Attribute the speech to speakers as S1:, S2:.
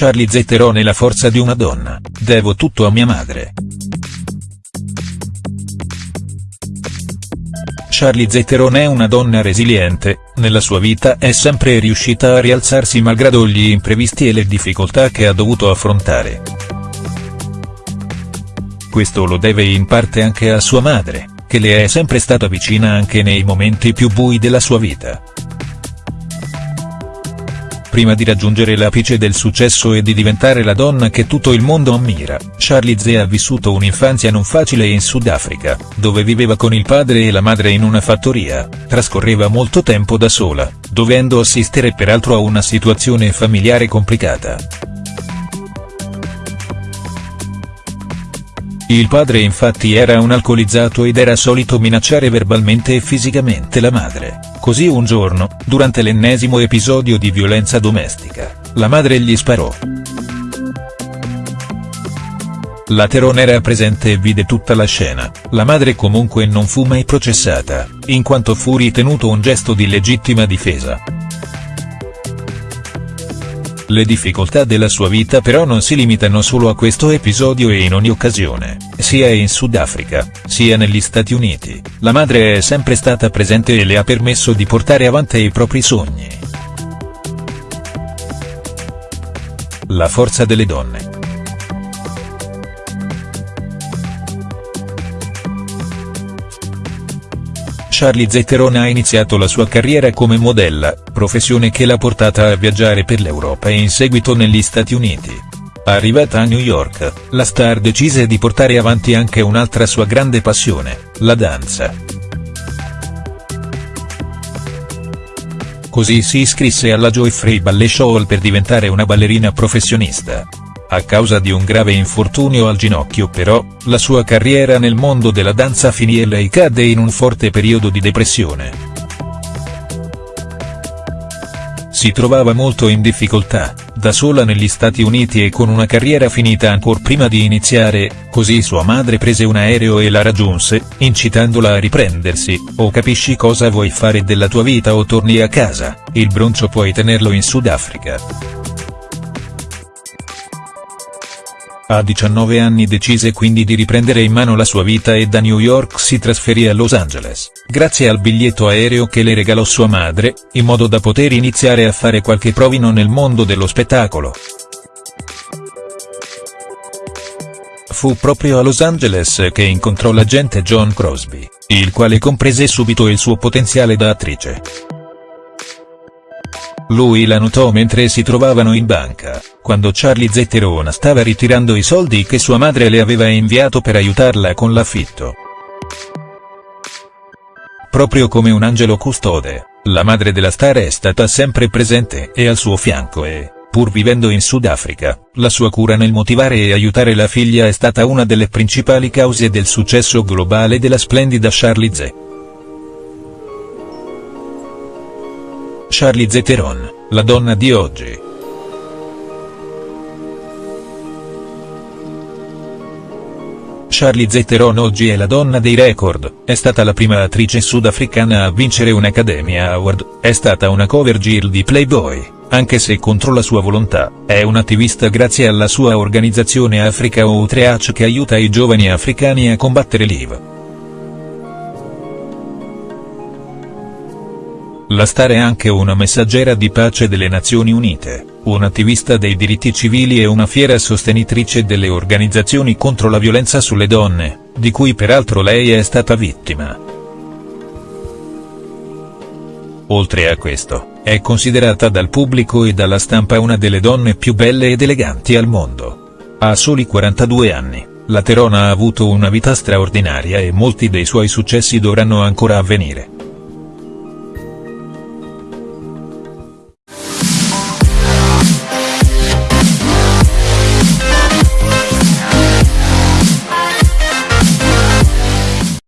S1: Charlize Theron è la forza di una donna, devo tutto a mia madre. Charlize Theron è una donna resiliente, nella sua vita è sempre riuscita a rialzarsi malgrado gli imprevisti e le difficoltà che ha dovuto affrontare. Questo lo deve in parte anche a sua madre, che le è sempre stata vicina anche nei momenti più bui della sua vita. Prima di raggiungere l'apice del successo e di diventare la donna che tutto il mondo ammira, Charlize ha vissuto un'infanzia non facile in Sudafrica, dove viveva con il padre e la madre in una fattoria, trascorreva molto tempo da sola, dovendo assistere peraltro a una situazione familiare complicata. Il padre infatti era un alcolizzato ed era solito minacciare verbalmente e fisicamente la madre, così un giorno, durante l'ennesimo episodio di violenza domestica, la madre gli sparò. La Teron era presente e vide tutta la scena, la madre comunque non fu mai processata, in quanto fu ritenuto un gesto di legittima difesa. Le difficoltà della sua vita però non si limitano solo a questo episodio e in ogni occasione, sia in Sudafrica, sia negli Stati Uniti, la madre è sempre stata presente e le ha permesso di portare avanti i propri sogni. La forza delle donne. Charlize Theron ha iniziato la sua carriera come modella, professione che l'ha portata a viaggiare per l'Europa e in seguito negli Stati Uniti. Arrivata a New York, la star decise di portare avanti anche un'altra sua grande passione, la danza. Così si iscrisse alla Joy Ballet Show per diventare una ballerina professionista. A causa di un grave infortunio al ginocchio però, la sua carriera nel mondo della danza finì e lei cadde in un forte periodo di depressione. Si trovava molto in difficoltà, da sola negli Stati Uniti e con una carriera finita ancora prima di iniziare, così sua madre prese un aereo e la raggiunse, incitandola a riprendersi, o capisci cosa vuoi fare della tua vita o torni a casa, il broncio puoi tenerlo in Sudafrica. A 19 anni decise quindi di riprendere in mano la sua vita e da New York si trasferì a Los Angeles, grazie al biglietto aereo che le regalò sua madre, in modo da poter iniziare a fare qualche provino nel mondo dello spettacolo. Fu proprio a Los Angeles che incontrò l'agente John Crosby, il quale comprese subito il suo potenziale da attrice. Lui la notò mentre si trovavano in banca, quando Charlie Zetterona stava ritirando i soldi che sua madre le aveva inviato per aiutarla con l'affitto. Proprio come un angelo custode, la madre della star è stata sempre presente e al suo fianco e, pur vivendo in Sudafrica, la sua cura nel motivare e aiutare la figlia è stata una delle principali cause del successo globale della splendida Charlize. Charlize Theron, la donna di oggi. Charlize Theron oggi è la donna dei record, è stata la prima attrice sudafricana a vincere un Academy Award, è stata una cover girl di Playboy, anche se contro la sua volontà, è un'attivista grazie alla sua organizzazione Africa Outreach che aiuta i giovani africani a combattere l'IV. La star è anche una messaggera di pace delle Nazioni Unite, un'attivista dei diritti civili e una fiera sostenitrice delle organizzazioni contro la violenza sulle donne, di cui peraltro lei è stata vittima. Oltre a questo, è considerata dal pubblico e dalla stampa una delle donne più belle ed eleganti al mondo. A soli 42 anni, la Terona ha avuto una vita straordinaria e molti dei suoi successi dovranno ancora avvenire.